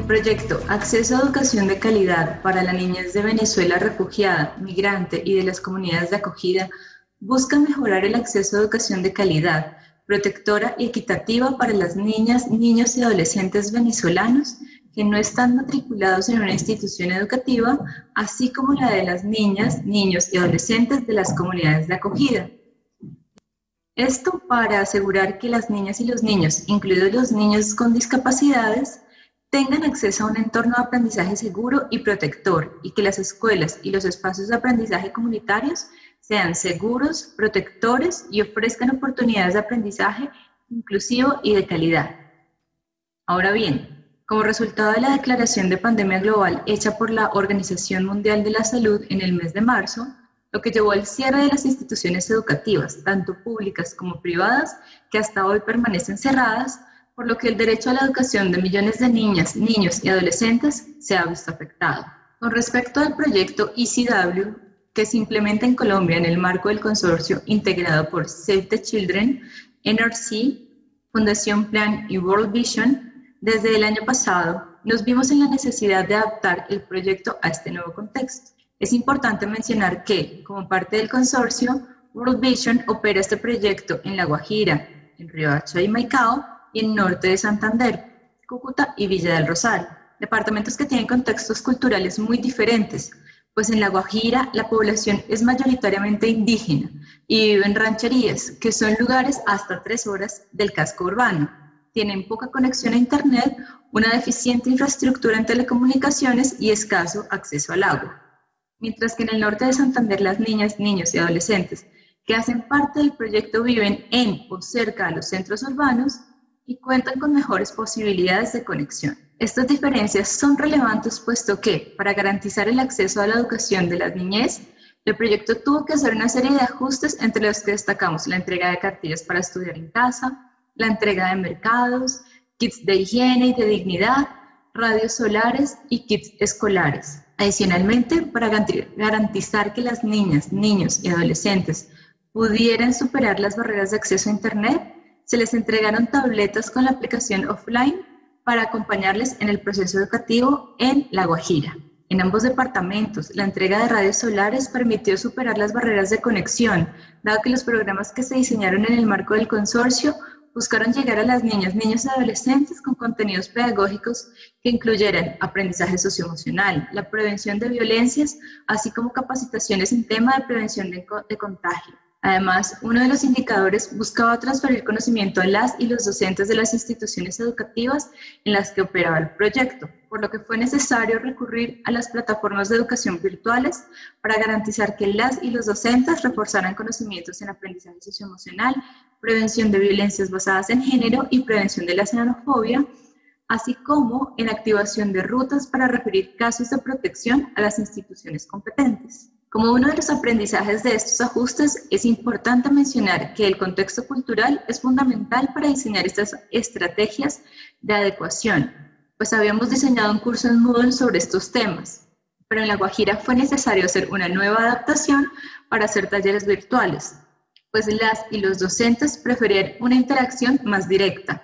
El proyecto Acceso a Educación de Calidad para la Niñez de Venezuela refugiada, migrante y de las comunidades de acogida busca mejorar el acceso a educación de calidad, protectora y equitativa para las niñas, niños y adolescentes venezolanos que no están matriculados en una institución educativa, así como la de las niñas, niños y adolescentes de las comunidades de acogida. Esto para asegurar que las niñas y los niños, incluidos los niños con discapacidades, tengan acceso a un entorno de aprendizaje seguro y protector y que las escuelas y los espacios de aprendizaje comunitarios sean seguros, protectores y ofrezcan oportunidades de aprendizaje inclusivo y de calidad. Ahora bien, como resultado de la declaración de pandemia global hecha por la Organización Mundial de la Salud en el mes de marzo, lo que llevó al cierre de las instituciones educativas, tanto públicas como privadas, que hasta hoy permanecen cerradas, por lo que el derecho a la educación de millones de niñas, niños y adolescentes se ha visto afectado. Con respecto al proyecto ECW, que se implementa en Colombia en el marco del consorcio integrado por Save the Children, NRC, Fundación Plan y World Vision, desde el año pasado nos vimos en la necesidad de adaptar el proyecto a este nuevo contexto. Es importante mencionar que, como parte del consorcio, World Vision opera este proyecto en La Guajira, en Riohacha y Maicao, y norte de Santander, Cúcuta y Villa del Rosal, departamentos que tienen contextos culturales muy diferentes, pues en La Guajira la población es mayoritariamente indígena y vive en rancherías, que son lugares hasta tres horas del casco urbano. Tienen poca conexión a Internet, una deficiente infraestructura en telecomunicaciones y escaso acceso al agua. Mientras que en el norte de Santander las niñas, niños y adolescentes que hacen parte del proyecto viven en o cerca de los centros urbanos, y cuentan con mejores posibilidades de conexión. Estas diferencias son relevantes puesto que, para garantizar el acceso a la educación de la niñez, el proyecto tuvo que hacer una serie de ajustes entre los que destacamos la entrega de cartillas para estudiar en casa, la entrega de mercados, kits de higiene y de dignidad, radios solares y kits escolares. Adicionalmente, para garantizar que las niñas, niños y adolescentes pudieran superar las barreras de acceso a Internet, se les entregaron tabletas con la aplicación offline para acompañarles en el proceso educativo en La Guajira. En ambos departamentos, la entrega de radios solares permitió superar las barreras de conexión, dado que los programas que se diseñaron en el marco del consorcio buscaron llegar a las niñas, niños y adolescentes con contenidos pedagógicos que incluyeran aprendizaje socioemocional, la prevención de violencias, así como capacitaciones en tema de prevención de, contagio. Además, uno de los indicadores buscaba transferir conocimiento a las y los docentes de las instituciones educativas en las que operaba el proyecto, por lo que fue necesario recurrir a las plataformas de educación virtuales para garantizar que las y los docentes reforzaran conocimientos en aprendizaje socioemocional, prevención de violencias basadas en género y prevención de la xenofobia, así como en activación de rutas para referir casos de protección a las instituciones competentes. Como uno de los aprendizajes de estos ajustes, es importante mencionar que el contexto cultural es fundamental para diseñar estas estrategias de adecuación, pues habíamos diseñado un curso en Moodle sobre estos temas, pero en La Guajira fue necesario hacer una nueva adaptación para hacer talleres virtuales, pues las y los docentes preferían una interacción más directa,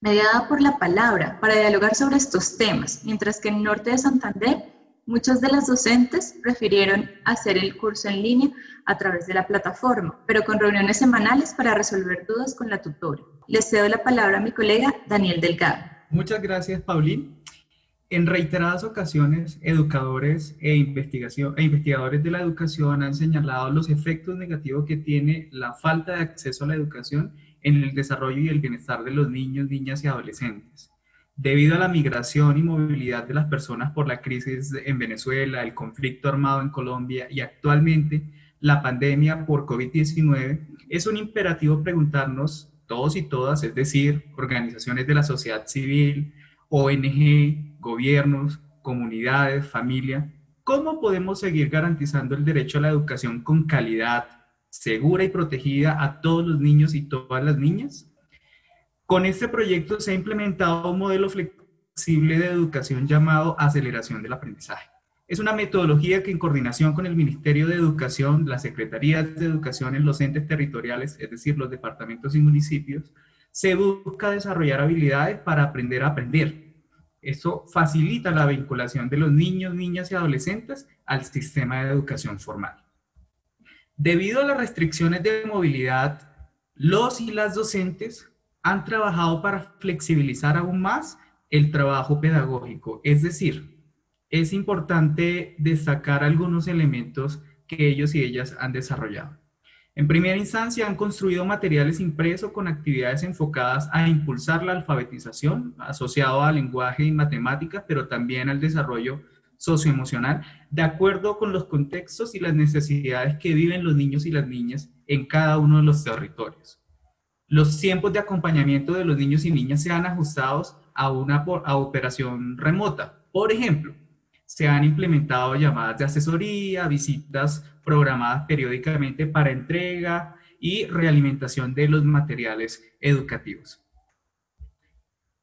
mediada por la palabra, para dialogar sobre estos temas, mientras que en el norte de Santander Muchos de las docentes prefirieron hacer el curso en línea a través de la plataforma, pero con reuniones semanales para resolver dudas con la tutora. Les cedo la palabra a mi colega Daniel Delgado. Muchas gracias, Paulín. En reiteradas ocasiones, educadores e, investigación, e investigadores de la educación han señalado los efectos negativos que tiene la falta de acceso a la educación en el desarrollo y el bienestar de los niños, niñas y adolescentes. Debido a la migración y movilidad de las personas por la crisis en Venezuela, el conflicto armado en Colombia y actualmente la pandemia por COVID-19, es un imperativo preguntarnos todos y todas, es decir, organizaciones de la sociedad civil, ONG, gobiernos, comunidades, familia, ¿cómo podemos seguir garantizando el derecho a la educación con calidad, segura y protegida a todos los niños y todas las niñas? Con este proyecto se ha implementado un modelo flexible de educación llamado aceleración del aprendizaje. Es una metodología que en coordinación con el Ministerio de Educación, las Secretarías de Educación en los entes territoriales, es decir, los departamentos y municipios, se busca desarrollar habilidades para aprender a aprender, Eso facilita la vinculación de los niños, niñas y adolescentes al sistema de educación formal. Debido a las restricciones de movilidad, los y las docentes han trabajado para flexibilizar aún más el trabajo pedagógico. Es decir, es importante destacar algunos elementos que ellos y ellas han desarrollado. En primera instancia, han construido materiales impresos con actividades enfocadas a impulsar la alfabetización, asociado al lenguaje y matemáticas, pero también al desarrollo socioemocional, de acuerdo con los contextos y las necesidades que viven los niños y las niñas en cada uno de los territorios. Los tiempos de acompañamiento de los niños y niñas se han ajustado a una a operación remota. Por ejemplo, se han implementado llamadas de asesoría, visitas programadas periódicamente para entrega y realimentación de los materiales educativos.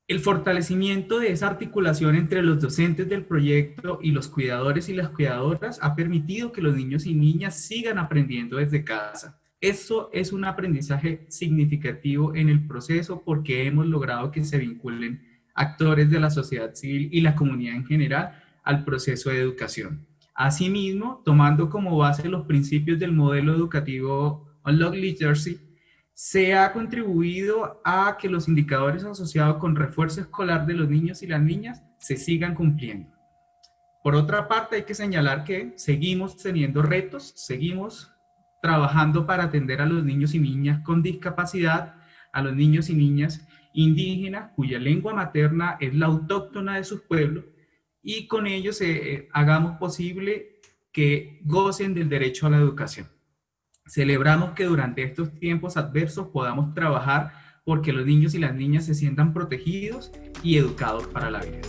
El fortalecimiento de esa articulación entre los docentes del proyecto y los cuidadores y las cuidadoras ha permitido que los niños y niñas sigan aprendiendo desde casa. Eso es un aprendizaje significativo en el proceso porque hemos logrado que se vinculen actores de la sociedad civil y la comunidad en general al proceso de educación. Asimismo, tomando como base los principios del modelo educativo Unlock Literacy, se ha contribuido a que los indicadores asociados con refuerzo escolar de los niños y las niñas se sigan cumpliendo. Por otra parte, hay que señalar que seguimos teniendo retos, seguimos trabajando para atender a los niños y niñas con discapacidad, a los niños y niñas indígenas cuya lengua materna es la autóctona de sus pueblos y con ellos eh, hagamos posible que gocen del derecho a la educación. Celebramos que durante estos tiempos adversos podamos trabajar porque los niños y las niñas se sientan protegidos y educados para la vida.